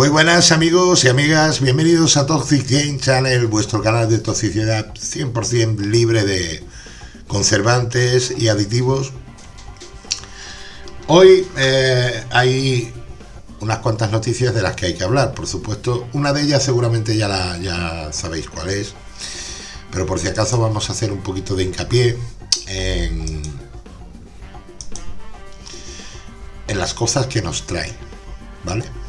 Muy buenas amigos y amigas, bienvenidos a Toxic Game Channel, vuestro canal de toxicidad 100% libre de conservantes y aditivos. Hoy eh, hay unas cuantas noticias de las que hay que hablar, por supuesto. Una de ellas seguramente ya, la, ya sabéis cuál es, pero por si acaso vamos a hacer un poquito de hincapié en, en las cosas que nos trae, ¿vale?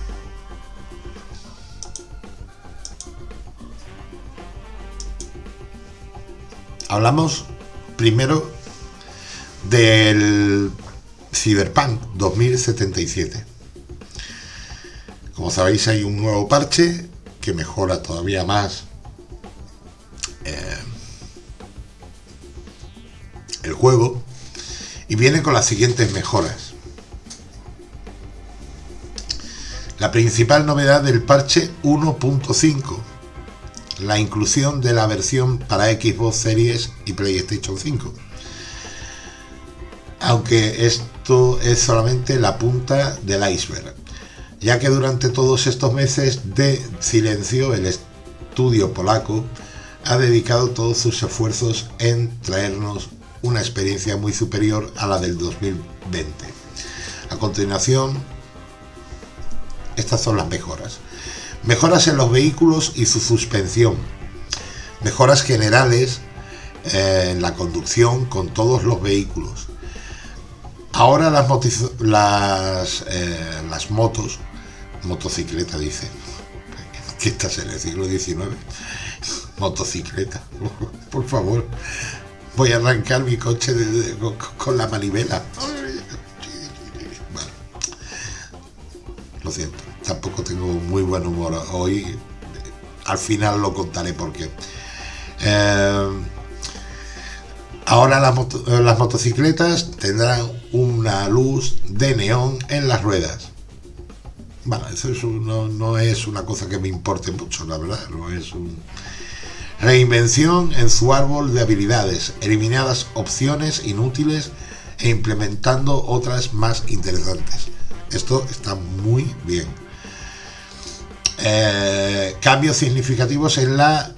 Hablamos primero del Cyberpunk 2077. Como sabéis hay un nuevo parche que mejora todavía más eh, el juego y viene con las siguientes mejoras. La principal novedad del parche 1.5 la inclusión de la versión para Xbox Series y PlayStation 5. Aunque esto es solamente la punta del iceberg, ya que durante todos estos meses de silencio el estudio polaco ha dedicado todos sus esfuerzos en traernos una experiencia muy superior a la del 2020. A continuación, estas son las mejoras. Mejoras en los vehículos y su suspensión. Mejoras generales eh, en la conducción con todos los vehículos. Ahora las, eh, motos, motocicleta dice, que estás en el siglo XIX, motocicleta, por favor, voy a arrancar mi coche con la manivela. lo siento tampoco tengo muy buen humor hoy. Al final lo contaré porque eh, ahora las, motocicletas tendrán una luz de neón en las ruedas. Bueno, eso no, es una cosa que me importe mucho, la verdad. No es un... Reinvención en su árbol de habilidades, eliminadas opciones inútiles e implementando otras más interesantes. Esto está muy bien. Eh, cambios significativos en la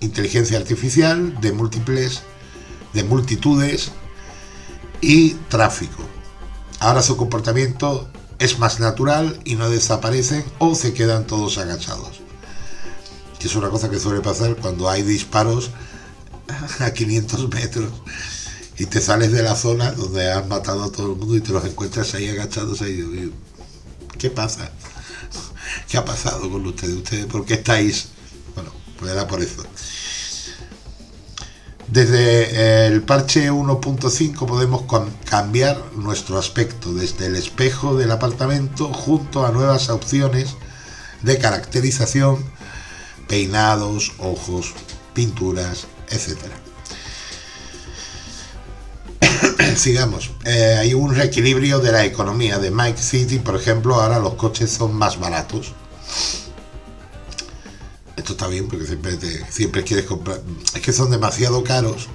inteligencia artificial de múltiples, de multitudes y tráfico. Ahora su comportamiento es más natural y no desaparecen o se quedan todos agachados. Que es una cosa que suele pasar cuando hay disparos a 500 metros y te sales de la zona donde has matado a todo el mundo y te los encuentras ahí agachados ahí. ¿Qué pasa? ¿Qué ha pasado con ustedes? ¿Ustedes por qué estáis? Bueno, pues era por eso. Desde el parche 1.5 podemos cambiar nuestro aspecto desde el espejo del apartamento junto a nuevas opciones de caracterización, peinados, ojos, pinturas, etc. Sigamos. Eh, hay un reequilibrio de la economía de Mike City, por ejemplo, ahora los coches son más baratos. Esto está bien porque siempre, siempre quieres comprar. Es que son demasiado caros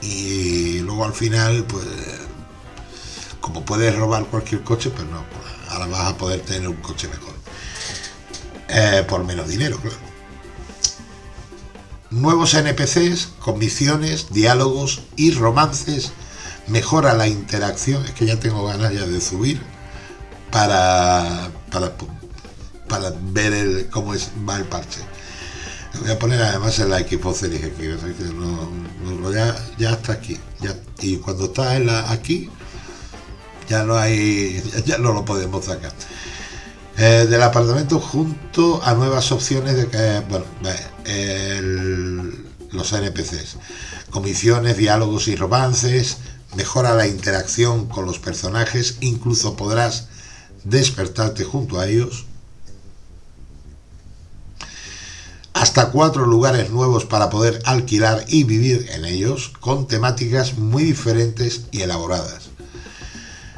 y luego al final, pues, como puedes robar cualquier coche, pues no, pues, ahora vas a poder tener un coche mejor. Eh, por menos dinero, claro. Nuevos NPCs con misiones, diálogos y romances mejora la interacción, es que ya tengo ganas ya de subir para, para, para ver el, cómo es, va el parche. Voy a poner además el Xbox Series aquí, no, ya, ya está aquí. Ya, y cuando está en la, aquí, ya no hay, ya, no lo podemos sacar. Eh, del apartamento junto a nuevas opciones de que, bueno, los NPCs, comisiones, diálogos y romances, mejora la interacción con los personajes, incluso podrás despertarte junto a ellos. Hasta cuatro lugares nuevos para poder alquilar y vivir en ellos, con temáticas muy diferentes y elaboradas.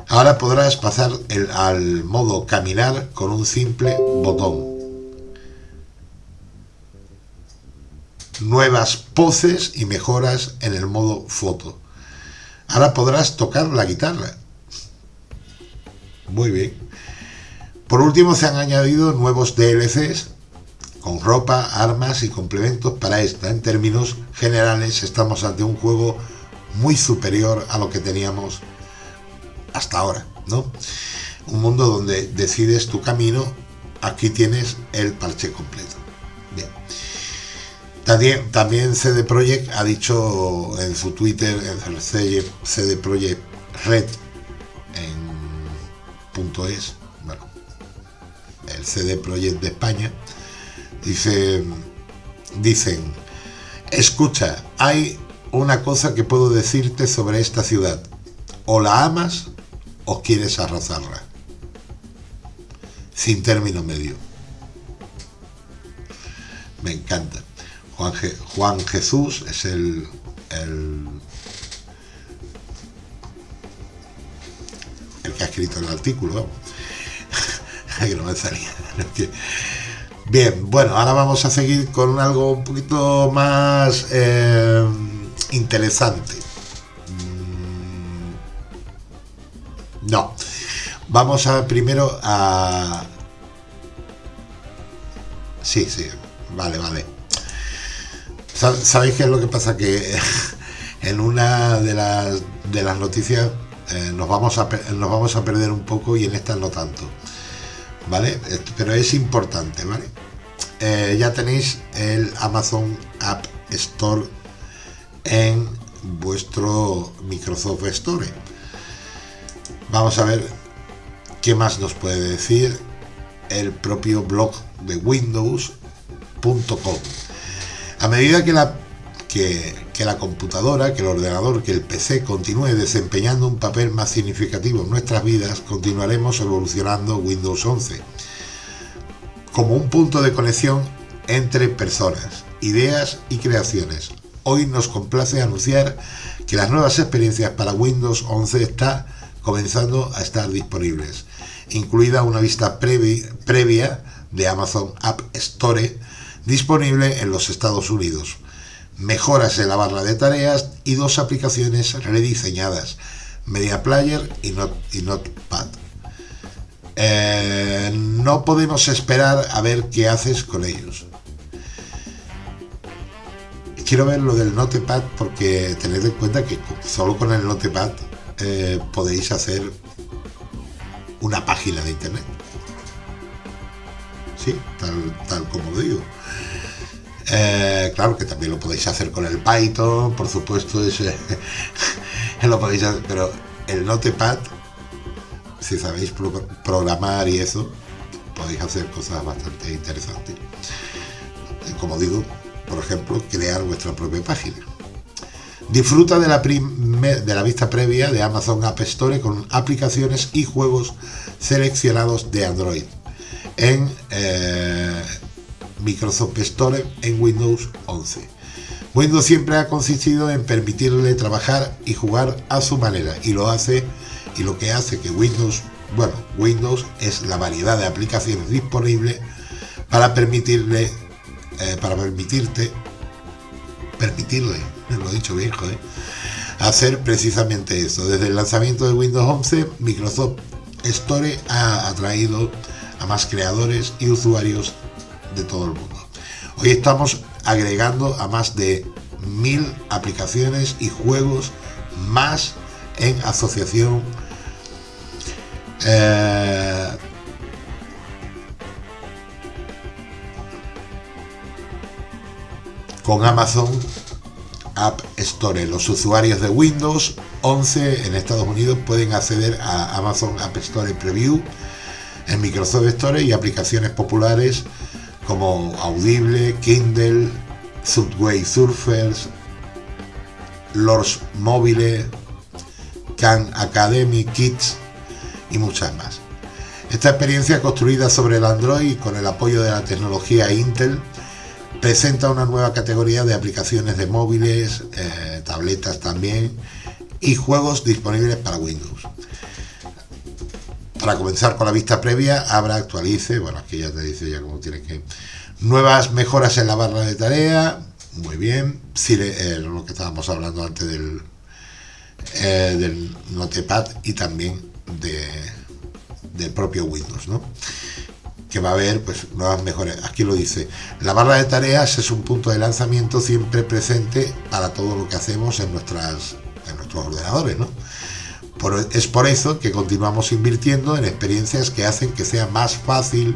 Ahora podrás pasar el, al modo caminar con un simple botón. Nuevas poses y mejoras en el modo foto Ahora podrás tocar la guitarra. Muy bien. Por último, se han añadido nuevos DLCs con ropa, armas y complementos para esta. En términos generales, estamos ante un juego muy superior a lo que teníamos hasta ahora, ¿no? Un mundo donde decides tu camino, aquí tienes el parche completo. También, CD Projekt ha dicho en su Twitter, en CD Projekt Red, en punto .es, bueno, el CD Projekt de España, dice, dicen, escucha, hay una cosa que puedo decirte sobre esta ciudad. O la amas o quieres arrasarla. Sin término medio. Me encanta. Juan, Jesús es el, el, el que ha escrito el artículo. que no me salía. Bien, bueno, ahora vamos a seguir con algo un poquito más... Eh, interesante. Mm, no. Vamos a primero a... Sí, sí, vale, vale. ¿Sabéis qué es lo que pasa? Que en una de las, de las noticias eh, nos, vamos a, nos vamos a perder un poco y en esta no tanto. ¿Vale? Pero es importante, ¿vale? Eh, ya tenéis el Amazon App Store en vuestro Microsoft Store. Vamos a ver qué más nos puede decir el propio blog de Windows.com. A medida que la, que, la computadora, que el ordenador, que el PC continúe desempeñando un papel más significativo en nuestras vidas, continuaremos evolucionando Windows 11 como un punto de conexión entre personas, ideas y creaciones, hoy nos complace anunciar que las nuevas experiencias para Windows 11 está comenzando a estar disponibles, incluida una vista previa de Amazon App Store disponible en los Estados Unidos, mejoras en la barra de tareas y dos aplicaciones rediseñadas, Media Player y, Notepad. Eh, no podemos esperar a ver qué haces con ellos quiero ver lo del Notepad porque tened en cuenta que solo con el Notepad eh, podéis hacer una página de internet. Sí, tal, como lo digo. Eh, claro que también lo podéis hacer con el Python, por supuesto, ese, lo podéis hacer, pero el Notepad, si sabéis programar y eso, podéis hacer cosas bastante interesantes. Como digo, por ejemplo, crear vuestra propia página. Disfruta de la, de la vista previa de Amazon App Store con aplicaciones y juegos seleccionados de Android en eh, Microsoft Store en Windows 11. Windows siempre ha consistido en permitirle trabajar y jugar a su manera y lo hace y lo que hace que Windows, bueno, Windows es la variedad de aplicaciones disponibles para permitirle eh, para permitirte, permitirle, lo he dicho viejo, hacer precisamente eso. Desde el lanzamiento de Windows 11, Microsoft Store ha atraído a más creadores y usuarios de todo el mundo. Hoy estamos agregando a más de mil aplicaciones y juegos más en asociación eh, con Amazon App Store. Los usuarios de Windows 11 en Estados Unidos pueden acceder a Amazon App Store Preview en Microsoft Store y aplicaciones populares como Audible, Kindle, Subway Surfers, Lords Mobile, Khan Academy Kids y muchas más. Esta experiencia construida sobre el Android con el apoyo de la tecnología Intel presenta una nueva categoría de aplicaciones de móviles, eh, tabletas también y juegos disponibles para Windows. Para comenzar con la vista previa, abra, actualice, bueno, aquí ya te dice ya cómo tiene que... Nuevas mejoras en la barra de tarea, muy bien, si eh, lo que estábamos hablando antes del, eh, del Notepad y también de, del propio Windows, ¿no? que va a haber pues nuevas mejores. Aquí lo dice, la barra de tareas es un punto de lanzamiento siempre presente para todo lo que hacemos en, nuestras, en nuestros ordenadores, ¿no? Es por eso que continuamos invirtiendo en experiencias que hacen que sea más fácil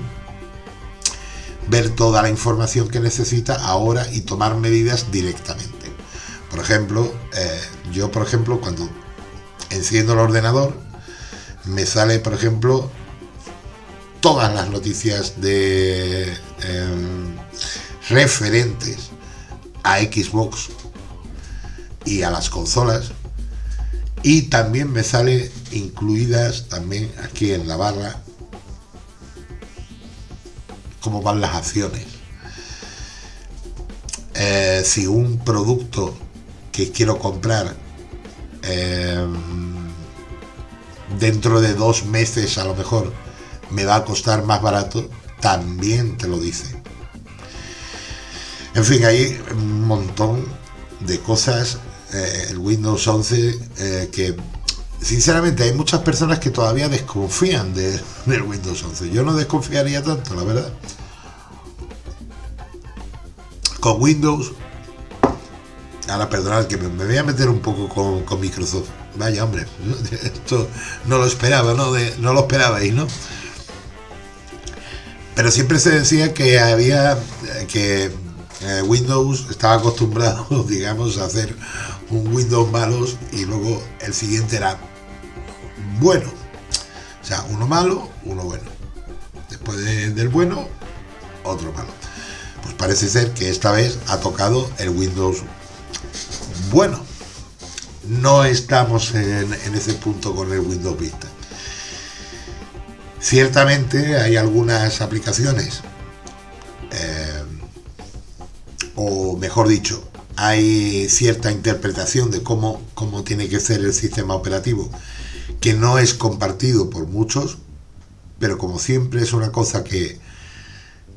ver toda la información que necesita ahora y tomar medidas directamente. Por ejemplo, eh, yo por ejemplo cuando enciendo el ordenador me sale por ejemplo todas las noticias de em, referentes a Xbox y a las consolas y también me sale incluidas también aquí en la barra cómo van las acciones eh, si un producto que quiero comprar em, dentro de dos meses a lo mejor me va a costar más barato, también te lo dice. En fin, hay un montón de cosas, eh, el Windows 11, eh, que sinceramente hay muchas personas que todavía desconfían de, del Windows 11. Yo no desconfiaría tanto, la verdad. Con Windows, ahora perdonad que me, voy a meter un poco con, con Microsoft. Vaya hombre, esto no lo esperaba, ¿no? De, no lo esperabais, ¿no? Pero siempre se decía que había que eh, Windows estaba acostumbrado, digamos, a hacer un Windows malos y luego el siguiente era bueno. O sea, uno malo, uno bueno. Después del bueno, otro malo. Pues parece ser que esta vez ha tocado el Windows bueno. No estamos en, en ese punto con el Windows Vista. Ciertamente hay algunas aplicaciones, eh, o mejor dicho, hay cierta interpretación de cómo, cómo tiene que ser el sistema operativo que no es compartido por muchos, pero como siempre es una cosa que,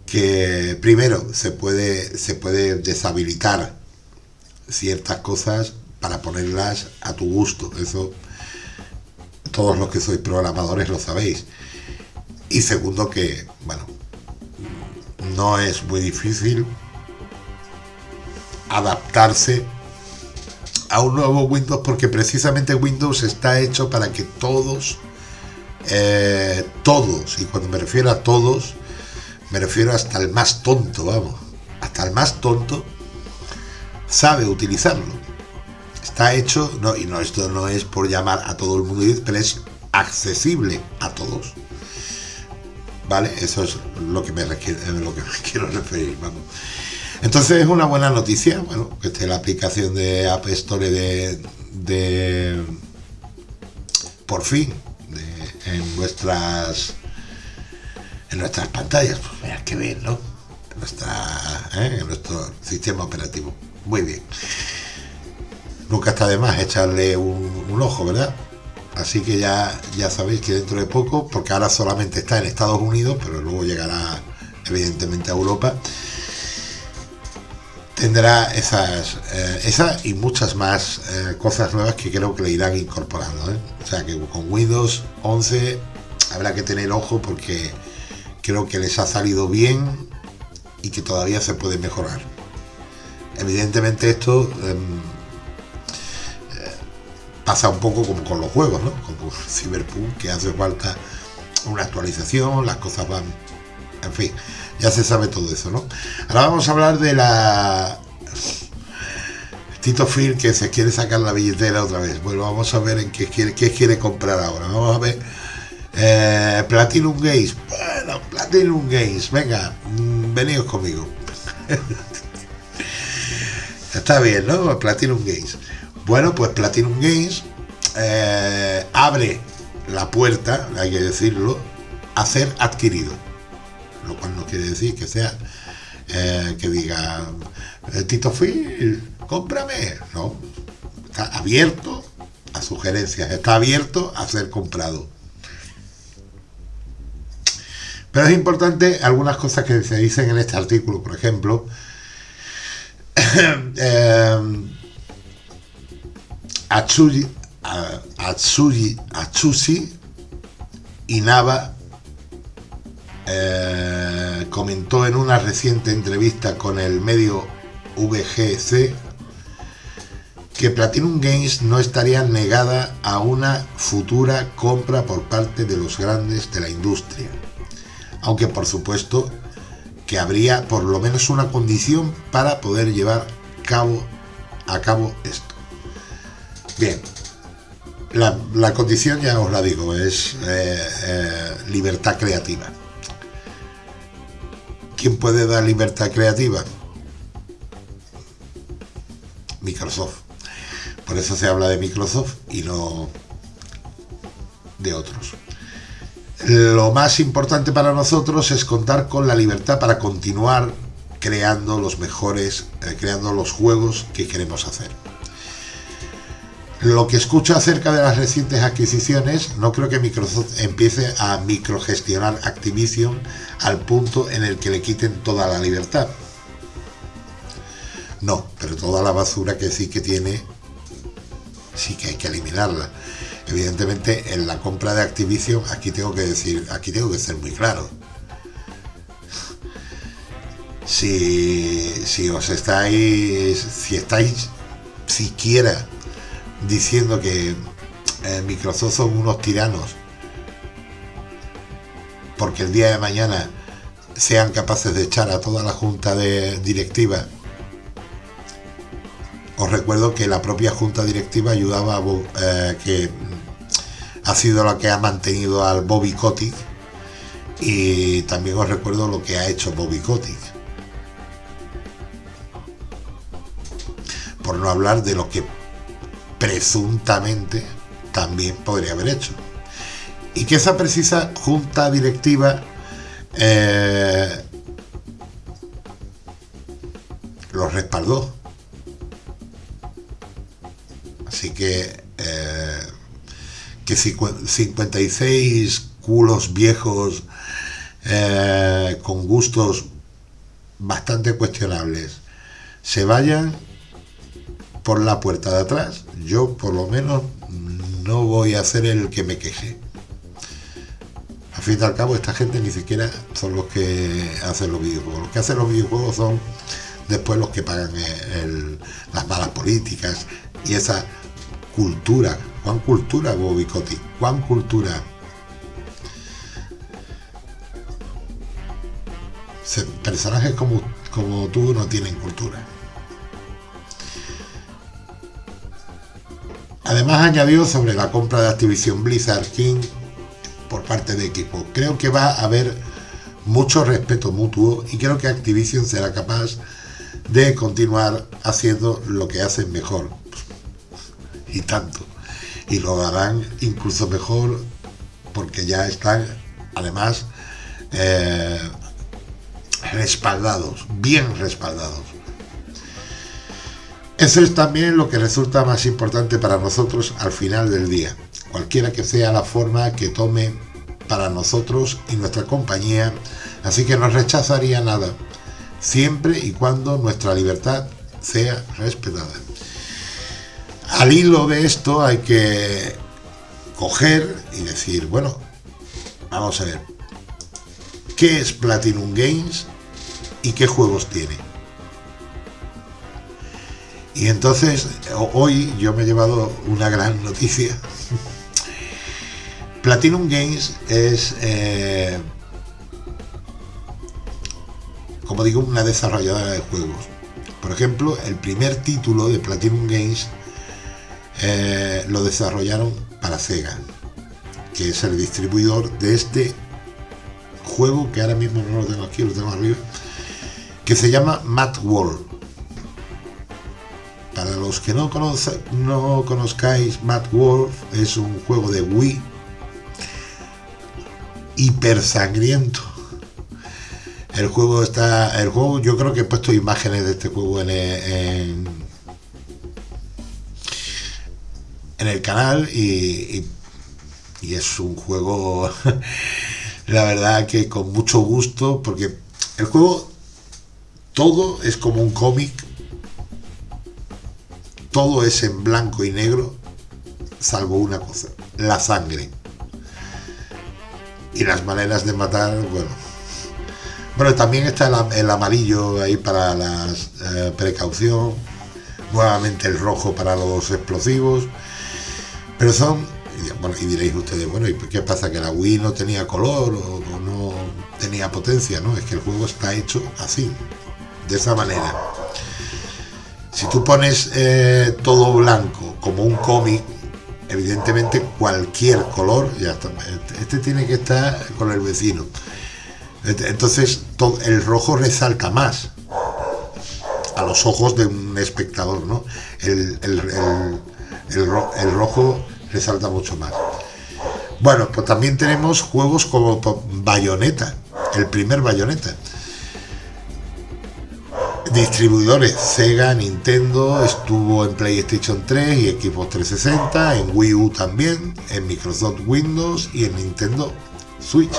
que primero se puede, se puede deshabilitar ciertas cosas para ponerlas a tu gusto. Eso todos los que sois programadores lo sabéis. Y segundo que, bueno, no es muy difícil adaptarse a un nuevo Windows porque precisamente Windows está hecho para que todos, eh, todos, y cuando me refiero a todos, me refiero hasta el más tonto, vamos, hasta el más tonto sabe utilizarlo. Está hecho, no, y no, esto no es por llamar a todo el mundo, pero es accesible a todos. ¿vale? Eso es lo que me, lo que quiero referir, vamos. Entonces es una buena noticia, bueno, que esté la aplicación de App Store de, de por fin, en nuestras en nuestras pantallas, pues mira que bien, ¿no? ¿eh? En nuestro sistema operativo. Muy bien. Nunca está de más echarle un ojo, ¿verdad? Así que ya, ya sabéis que dentro de poco, porque ahora solamente está en Estados Unidos, pero luego llegará evidentemente a Europa, tendrá esas, eh, y muchas más eh, cosas nuevas que creo que le irán incorporando. ¿eh? O sea que con Windows 11 habrá que tener ojo porque creo que les ha salido bien y que todavía se puede mejorar. Evidentemente esto em, pasa un poco como con los juegos, ¿no? Como Cyberpunk, que hace falta una actualización, las cosas van... En fin, ya se sabe todo eso, ¿no? Ahora vamos a hablar de la... Tito Phil que se quiere sacar la billetera otra vez. Bueno, vamos a ver en qué quiere, qué quiere comprar ahora. Vamos a ver. Eh, Platinum Games. Bueno, Platinum Games. Venga, mm, venidos conmigo. Está bien, ¿no? Platinum Games. Bueno, pues Platinum Games eh, abre la puerta, hay que decirlo, a ser adquirido. Lo cual no quiere decir que sea eh, que diga eh, Tito Phil, cómprame. No, está abierto a sugerencias, está abierto a ser comprado. Pero es importante algunas cosas que se dicen en este artículo, por ejemplo, Atsuji, Atsuji, Atsushi Inaba eh, comentó en una reciente entrevista con el medio VGC que Platinum Games no estaría negada a una futura compra por parte de los grandes de la industria. Aunque por supuesto que habría por lo menos una condición para poder llevar a cabo esto. Bien, la, condición ya os la digo, es eh, eh, libertad creativa. ¿Quién puede dar libertad creativa? Microsoft. Por eso se habla de Microsoft y no de otros. Lo más importante para nosotros es contar con la libertad para continuar creando los mejores, eh, creando los juegos que queremos hacer. Lo que escucho acerca de las recientes adquisiciones, no creo que Microsoft empiece a microgestionar Activision al punto en el que le quiten toda la libertad. No, pero toda la basura que sí que tiene, sí que hay que eliminarla. Evidentemente, en la compra de Activision, aquí tengo que decir, aquí tengo que ser muy claro. Si, si os estáis, si estáis siquiera diciendo que eh, Microsoft son unos tiranos porque el día de mañana sean capaces de echar a toda la junta de directiva. Os recuerdo que la propia junta directiva ayudaba a eh, que ha sido la que ha mantenido al Bobby Kotick y también os recuerdo lo que ha hecho Bobby Kotick. Por no hablar de lo que presuntamente también podría haber hecho. Y que esa precisa junta directiva eh, lo respaldó. Así que, eh, que 56 culos viejos eh, con gustos bastante cuestionables se vayan por la puerta de atrás, yo por lo menos no voy a ser el que me queje. Al fin y al cabo, esta gente ni siquiera son los que hacen los videojuegos. Los que hacen los videojuegos son después los que pagan las malas políticas y esa cultura. ¿Cuán cultura, Bobby ¿Cuán cultura? Personajes como, como tú no tienen cultura. Además añadió sobre la compra de Activision Blizzard King por parte de equipo. Creo que va a haber mucho respeto mutuo y creo que Activision será capaz de continuar haciendo lo que hacen mejor. Y tanto. Y lo harán incluso mejor porque ya están además eh, respaldados, bien respaldados. Eso es también lo que resulta más importante para nosotros al final del día, cualquiera que sea la forma que tome para nosotros y nuestra compañía, así que no rechazaría nada, siempre y cuando nuestra libertad sea respetada. Al hilo de esto hay que coger y decir, bueno, vamos a ver, ¿qué es Platinum Games y qué juegos tiene? Y entonces, hoy yo me he llevado una gran noticia. Platinum Games es, eh, como digo, una desarrolladora de juegos. Por ejemplo, el primer título de Platinum Games eh, lo desarrollaron para Sega, que es el distribuidor de este juego que ahora mismo no lo tengo aquí, lo tengo arriba, que se llama Mad World. Para los que no, no conozcáis, Mad Wolf es un juego de Wii hiper sangriento. El juego está. El juego, yo creo que he puesto imágenes de este juego en, en, el canal y es un juego, la verdad que con mucho gusto, porque el juego todo es como un cómic todo es en blanco y negro, salvo una cosa, la sangre. y las maneras de matar, bueno. Bueno, también está el, amarillo ahí para la eh, precaución, nuevamente el rojo para los explosivos, pero son, bueno, y diréis ustedes, bueno, ¿y qué pasa? ¿Que la Wii no tenía color o, no tenía potencia? No, es que el juego está hecho así, de esa manera. Si tú pones eh, todo blanco como un cómic, evidentemente cualquier color, ya está, este tiene que estar con el vecino. Entonces el rojo resalta más a los ojos de un espectador, ¿no? El, el, rojo resalta mucho más. Bueno, pues también tenemos juegos como Bayonetta, el primer Bayonetta distribuidores Sega, Nintendo, estuvo en PlayStation 3 y Xbox 360, en Wii U también, en Microsoft Windows y en Nintendo Switch,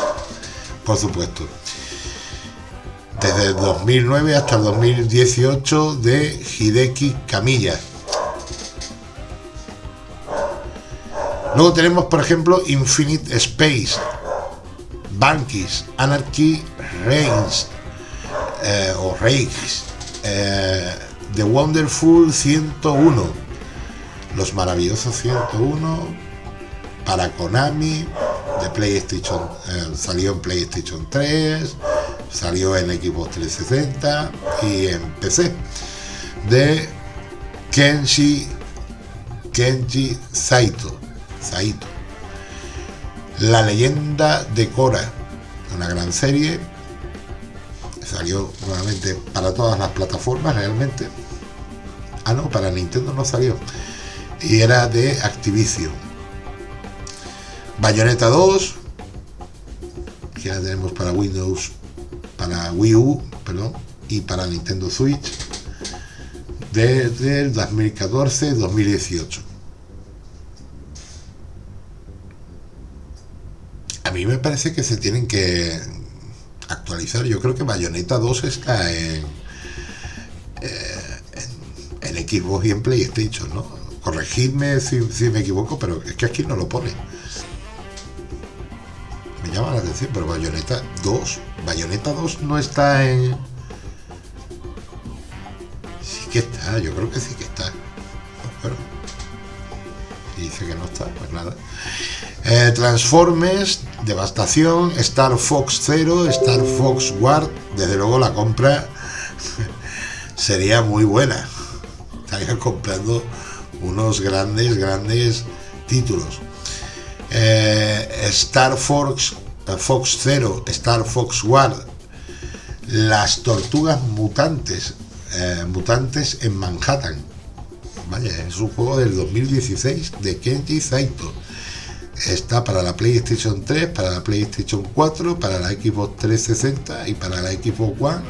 por supuesto. Desde el 2009 hasta el 2018 de Hideki Kamiya. Luego tenemos, por ejemplo, Infinite Space, Bankis, Anarchy Reigns, eh, o Reigns, eh, The Wonderful 101, Los Maravillosos 101, para Konami, de PlayStation, eh, salió en PlayStation 3, salió en Xbox 360 y en PC, de Kenji, Kenji Saito, Saito. La leyenda de Korra, una gran serie salió nuevamente para todas las plataformas realmente. Ah, no, para Nintendo no salió. Y era de Activision. Bayonetta 2, que ya tenemos para Windows, para Wii U, perdón, y para Nintendo Switch, desde el 2014-2018. A mí me parece que se tienen que actualizar. Yo creo que Bayonetta 2 está en, eh, en, Xbox y en PlayStation, ¿no? Corregidme si, me equivoco, pero es que aquí no lo pone. Me llama la atención, pero Bayonetta 2, Bayonetta 2 no está en... Sí que está, yo creo que sí que está. Dice que no está, pues nada. Eh, Devastación, Star Fox 0, Star Fox War, desde luego la compra sería muy buena. Estaría comprando unos grandes, grandes títulos. Eh, Star Fox, eh, Fox 0, Star Fox War, Las Tortugas Mutantes, Mutantes en Manhattan. Vaya, es un juego del 2016 de Kenji Saito está para la PlayStation 3, para la PlayStation 4, para la Xbox 360 y para la Xbox One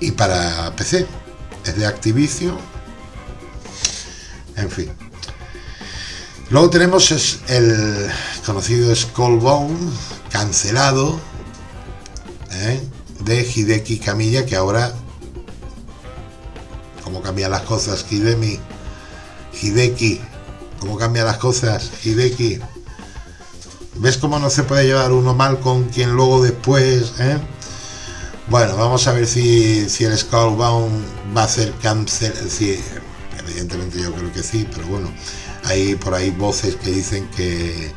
y para PC. Es de Activision. En fin. Luego tenemos el conocido Skullbone, cancelado, ¿eh? de Hideki Kamiya, que ahora, como cambian las cosas, Hidemi, Hideki cómo cambian las cosas, Hideki. ¿Ves cómo no se puede llevar uno mal con quien luego después, eh? Bueno, vamos a ver si, si el Skullbound va a ser cáncer. Sí, evidentemente yo creo que sí, pero bueno, hay por ahí voces que dicen que,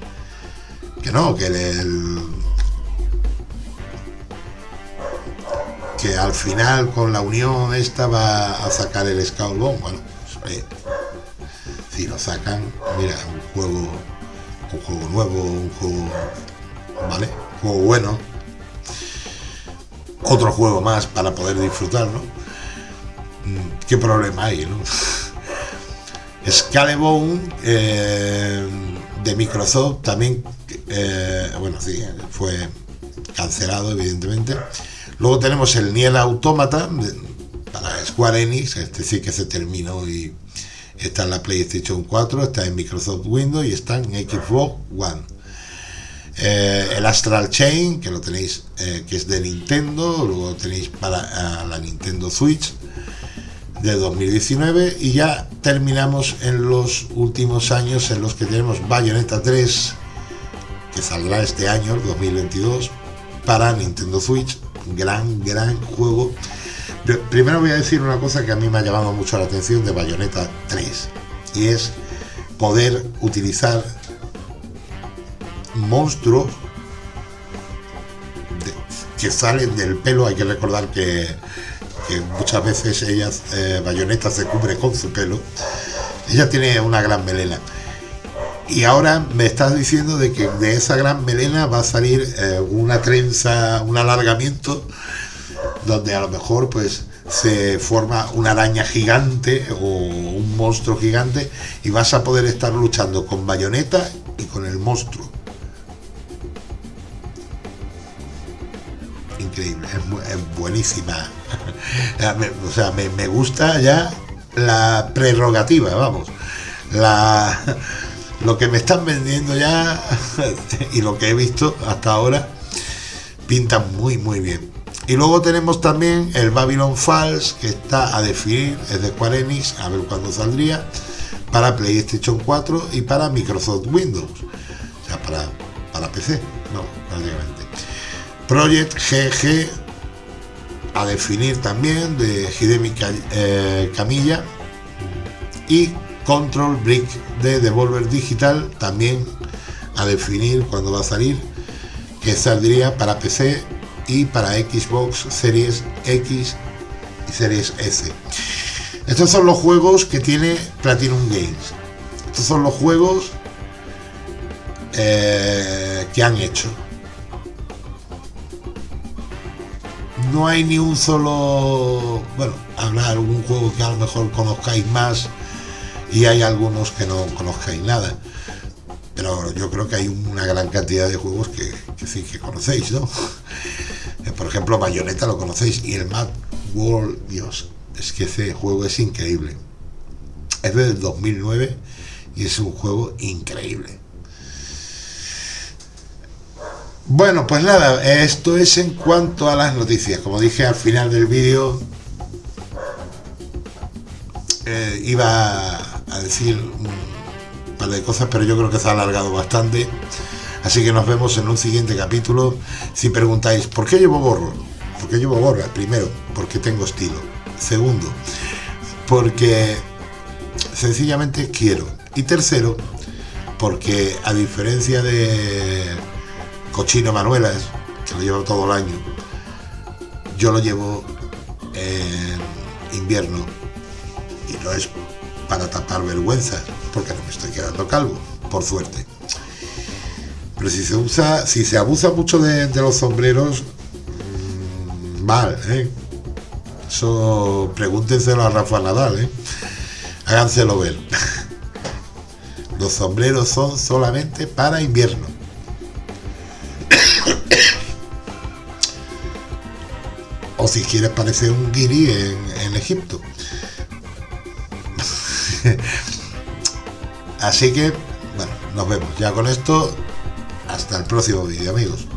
que no, que el, que al final con la unión esta va a sacar el Skullbound. Bueno, pues, si lo sacan, mira, un juego, un juego nuevo, un juego, ¿vale? Un juego bueno. Otro juego más para poder disfrutar, ¿no? Mm, ¿Qué problema hay, no? Scalebone eh, de Microsoft también, eh, bueno, sí, fue cancelado, evidentemente. Luego tenemos el Niel Automata para Square Enix, este sí que se terminó y Está en la PlayStation 4, está en Microsoft Windows y está en Xbox One. Eh, el Astral Chain, que lo tenéis, eh, que es de Nintendo, luego tenéis para la Nintendo Switch de 2019 y ya terminamos en los últimos años en los que tenemos Bayonetta 3 que saldrá este año, el 2022, para Nintendo Switch. Gran, gran juego. Primero voy a decir una cosa que a mí me ha llamado mucho la atención de Bayonetta 3 y es poder utilizar monstruos que salen del pelo. Hay que recordar que, muchas veces ellas, eh, Bayonetta se cubre con su pelo. Ella tiene una gran melena. Y ahora me estás diciendo de que de esa gran melena va a salir eh, una trenza, un alargamiento, donde a lo mejor pues se forma una araña gigante o un monstruo gigante y vas a poder estar luchando con bayoneta y con el monstruo. Increíble, es, buenísima. o sea, me, me gusta ya la prerrogativa, vamos. La lo que me están vendiendo ya y lo que he visto hasta ahora pinta muy muy bien. Y luego tenemos también el Babylon Falls que está a definir, es de Square Enix, a ver cuándo saldría, para PlayStation 4 y para Microsoft Windows. O sea, para, para PC, no, prácticamente. Project GG a definir también de Hidemi eh, Camilla y Control Brick de Devolver Digital, también a definir cuándo va a salir, que saldría para PC y para Xbox Series X y Series S. Estos son los juegos que tiene Platinum Games. Estos son los juegos eh, que han hecho. No hay ni un solo... Bueno, habrá algún juego que a lo mejor conozcáis más y hay algunos que no conozcáis nada. Pero yo creo que hay una gran cantidad de juegos que, sí que conocéis, ¿no? Por ejemplo, Bayonetta lo conocéis y el Mad World, Dios, es que ese juego es increíble. Es del 2009 y es un juego increíble. Bueno, pues nada, esto es en cuanto a las noticias. Como dije al final del vídeo, eh, iba a decir un par de cosas, pero yo creo que se ha alargado bastante. Así que nos vemos en un siguiente capítulo. Si preguntáis, ¿por qué llevo gorro? ¿Por qué llevo gorra? Primero, porque tengo estilo. Segundo, porque sencillamente quiero. Y tercero, porque a diferencia de Cochino Manuelas, que lo llevo todo el año, yo lo llevo en invierno y no es para tapar vergüenzas, porque no me estoy quedando calvo, por suerte. Pero si se usa, si se abusa mucho de, los sombreros, mm, mal, ¿eh? Eso pregúntenselo a Rafa Nadal, ¿eh? Háganselo ver. Los sombreros son solamente para invierno. o si quieres parecer un guiri en Egipto. Así que, bueno, nos vemos. Ya con esto, hasta el próximo vídeo, amigos.